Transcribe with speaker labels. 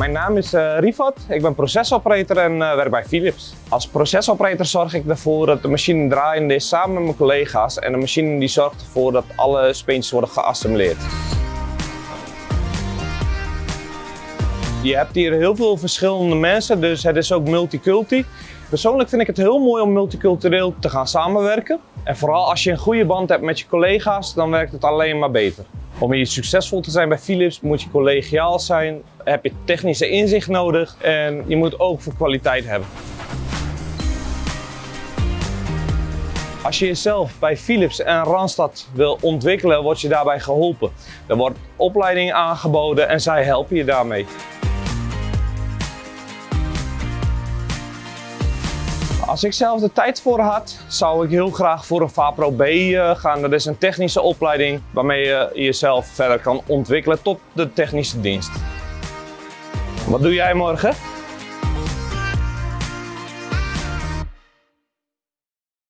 Speaker 1: mijn naam is uh, Rifat. Ik ben procesoperator en uh, werk bij Philips. Als procesoperator zorg ik ervoor dat de machine draaiende is samen met mijn collega's. En de machine die zorgt ervoor dat alle speentjes worden geassembleerd. Je hebt hier heel veel verschillende mensen, dus het is ook multiculti. Persoonlijk vind ik het heel mooi om multicultureel te gaan samenwerken. En vooral als je een goede band hebt met je collega's, dan werkt het alleen maar beter. Om hier succesvol te zijn bij Philips moet je collegiaal zijn, heb je technische inzicht nodig en je moet ook voor kwaliteit hebben. Als je jezelf bij Philips en Randstad wil ontwikkelen, word je daarbij geholpen. Er wordt opleiding aangeboden en zij helpen je daarmee. Als ik zelf de tijd voor had, zou ik heel graag voor een VAPRO B eh, gaan. Dat is een technische opleiding waarmee je jezelf verder kan ontwikkelen tot de technische dienst. Wat doe jij morgen?